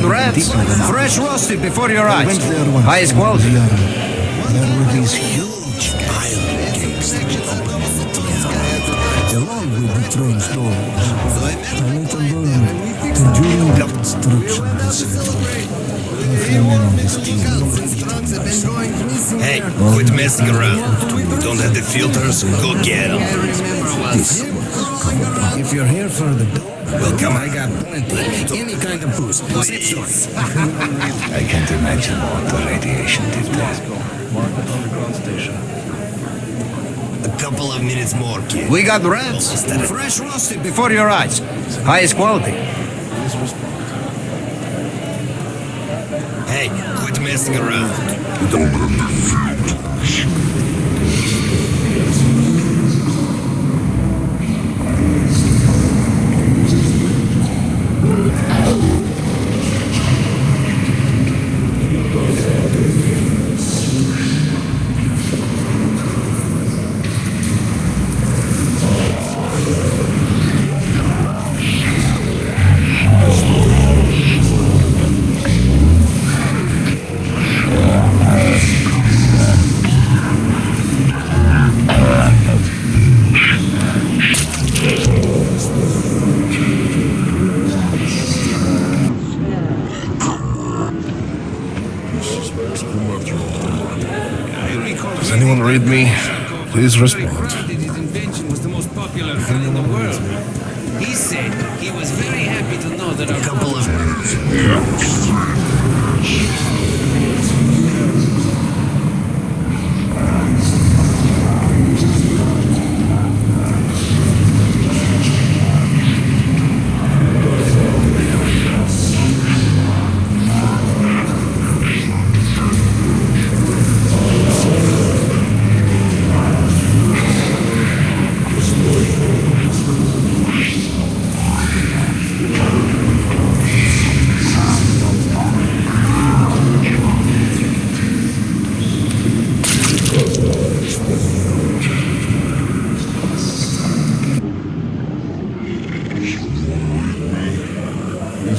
We are rats, deeper than ours. fresh roasted before your eyes. went there once. Highest quality. There, were these huge iron gates that opened end. Along with the train doors. I later learned that during the construction of the city, Heffernan and his team Hey, quit messing around. Don't have the filters? Go get them. this If you're here for the Well, come I got plenty. Any kind of boost. Zip Please. I can't imagine what the radiation did there. A couple of minutes more, kid. We got rats, fresh roasted before your eyes. Highest quality. Hey, quit messing around. Respond. His invention was the most popular gun in the world. He said he was very happy to know that our Couple of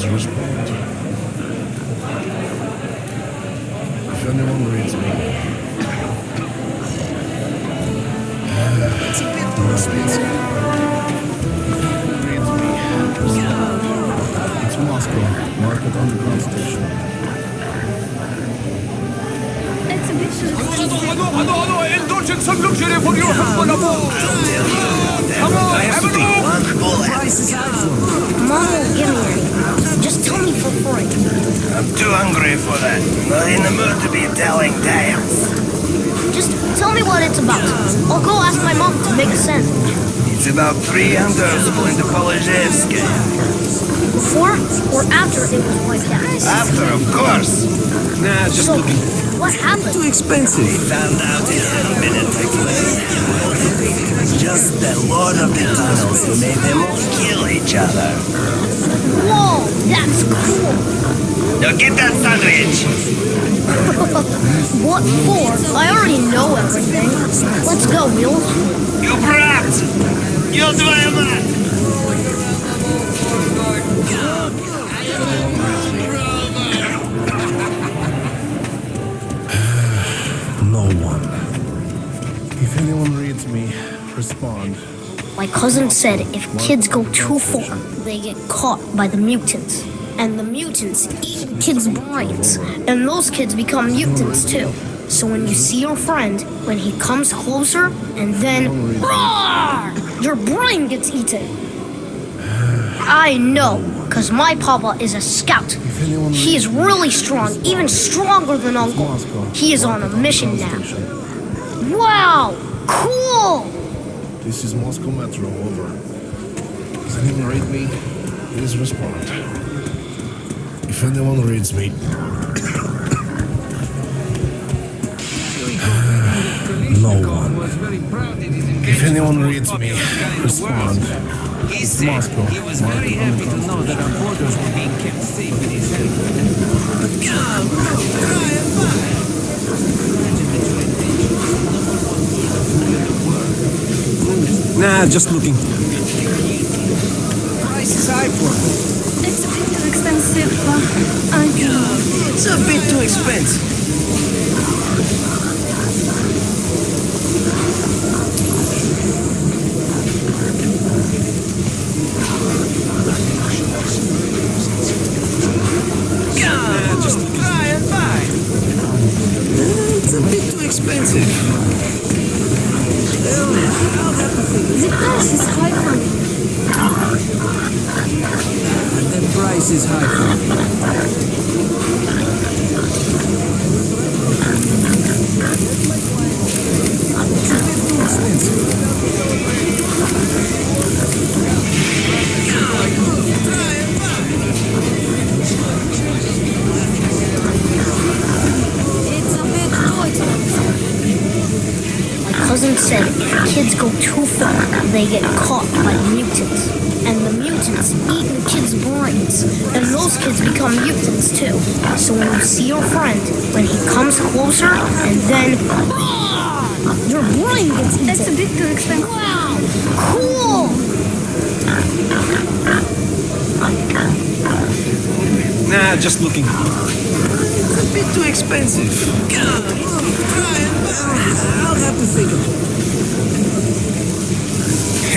Please respond. If anyone reads me. It's Moscow. Market Underground Station. Mom won't give me. Just tell me for free. I'm too hungry for that. Not in the mood to be telling tales. Just tell me what it's about. I'll go ask my mom to make a sandwich. It's about three hunters going to Polizhevsky. Before or after it was wiped out? After, of course. Nah, just So, what happened? We found out in a minute Just the Lord of the Tunnels who made them all kill each other. Whoa, that's cool. Now get that sandwich! What for? I already know everything. Let's go, Mule. You brat! You driver! No one. If anyone reads me, respond. My cousin said if kids go too far, they get caught by the mutants. And the mutants eat kids' brains. And those kids become mutants too. So when you see your friend, when he comes closer, and then roar, your brain gets eaten. I know, because my papa is a scout. He is really strong, even stronger than Uncle. He is on a mission now. Wow, cool! This is Moscow Metro, over. Does anyone read me? Please respond. If anyone reads me, uh, no one. was very proud that his invention If anyone reads me, most popular gun in the respond. He said Moscow. he was very happy to know that our borders were being kept safe in his helicopter. Nah, just looking. Price is high for It's a bit too expensive. I can... It's a bit too expensive. Said if kids go too far, they get caught by mutants. And the mutants eat the kids' brains. And those kids become mutants too. So when you see your friend, when he comes closer, and then your brain gets eaten. That's a bit too expensive. Wow! Cool! Nah, just looking. It's a bit too expensive. Come on, try. I'll have to think of it.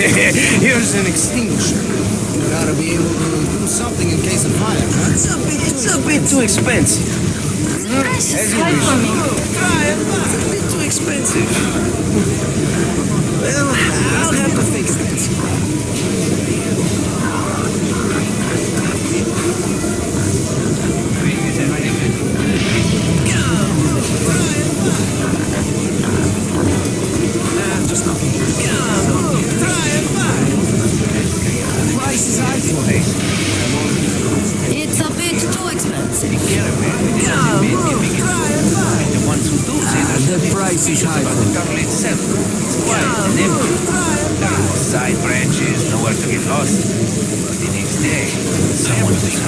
Here's an extinguisher. You gotta be able to do something in case of fire, huh? It's a bit, it's a bit too expensive. Is high for me. Try. It's a bit too expensive. Well, I'll have to think of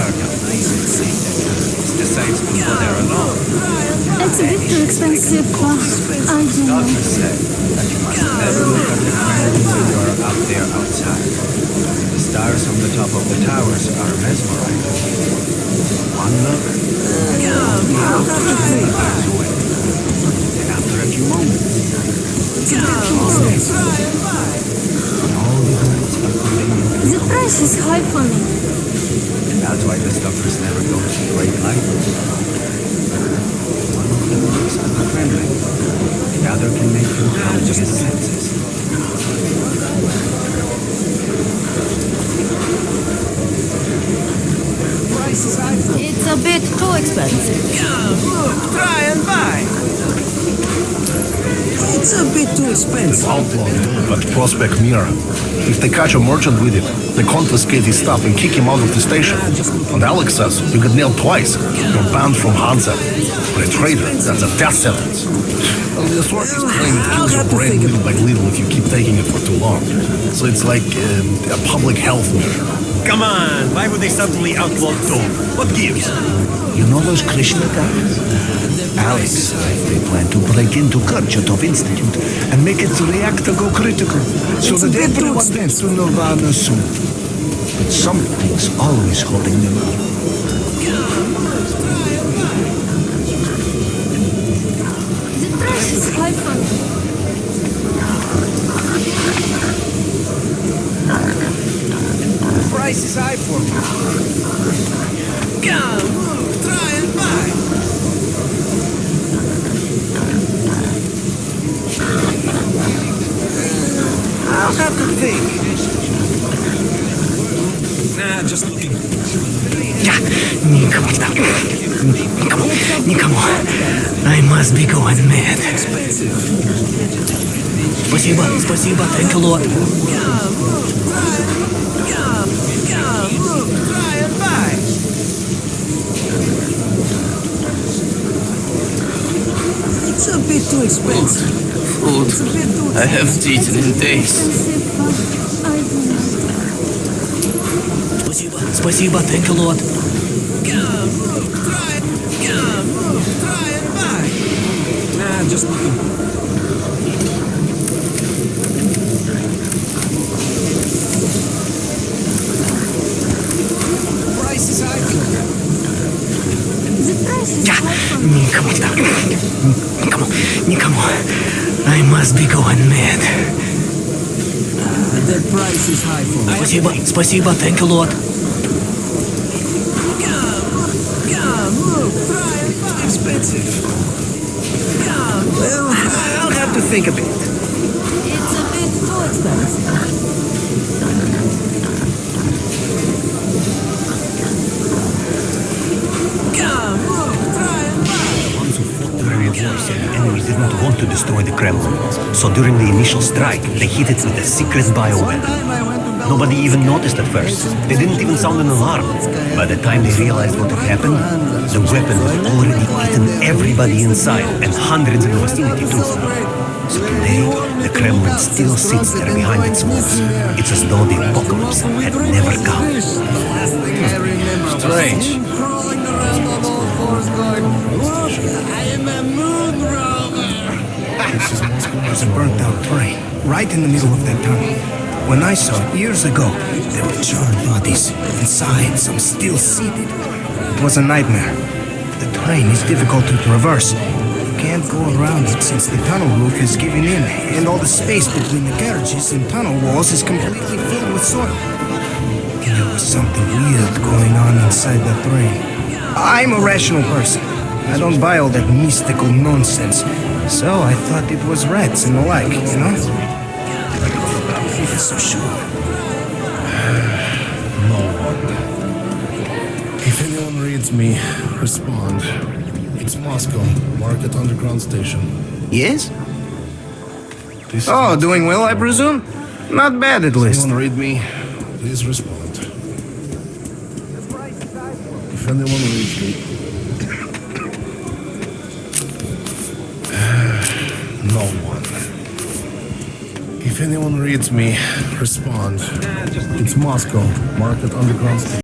someone was hurt on ice and sick. Decides to go there alone. It's a bit too expensive. I don't know. Said that you must never look at the ground when you are out there outside. The stars from the top of the towers are mesmerizing. One look, flies away. And after a few moments, all the birds are convenient. The price is high for me. And that's why the doctors never go to the great light. One of them looks unfriendly. The other can make you come to his senses. Price is high for me. It's a bit too expensive. Try and buy. It's a bit too expensive. Outlaw dope at Prospekt Mira. If they catch a merchant with it, they confiscate his stuff and kick him out of the station. And Alex says you get nailed twice. You're banned from Hansa. For a traitor, that's a death sentence. Well, the authorities claim it kills your brain little by little if you keep taking it for too long. So it's like um, a public health measure. Come on, why would they suddenly outlaw dope? What gives? You know those Krishna guys? Alex, they plan to break into Kurchatov Institute and make its reactor go critical so that everyone gets to Nirvana soon. But something's always holding them up. The price is high for me. Price is high for me. Come, move, try and buy. I'll have to think Nah, just looking. Никому, никому, никому. I must be going mad. Спасибо, спасибо, thank you, Lord. Try and buy. It's a bit too expensive. Food. I haven't eaten in days. Спасибо, спасибо, Тенкелот. Ah, just looking. Никому так. Никому. Никому. I must be going mad. Uh, the price is high for me. Спасибо, спасибо, thank you, Lord. Think a bit. It's a bit too expensive. ones who fought the very wars and the enemy did not want to destroy the Kremlin. So during the initial strike, they hit it with a secret bioweapon. Nobody even noticed at first. They didn't even sound an alarm. By the time they realized what had happened, the weapon had already eaten everybody inside and hundreds in the vicinity too. So today, the Kremlin still sits there behind its walls. It's as though the apocalypse had never come. Strange. There's a burnt out train right in the middle of that tunnel. When I saw it years ago, there were charred bodies. Inside, some still seated. It was a nightmare. The train is difficult to traverse. You can't go around it since the tunnel roof is giving in, and all the space between the carriages and tunnel walls is completely filled with soil. And There was something weird going on inside the train. I'm a rational person. I don't buy all that mystical nonsense. So I thought it was rats and the like, you know? So sure. No one. If anyone reads me, respond. It's Moscow, Market Underground Station. Yes? This Oh, doing well, I presume? Not bad at If least. anyone read me, please respond. If anyone reads me. If anyone reads me, respond. It's Moscow, Market Underground Station.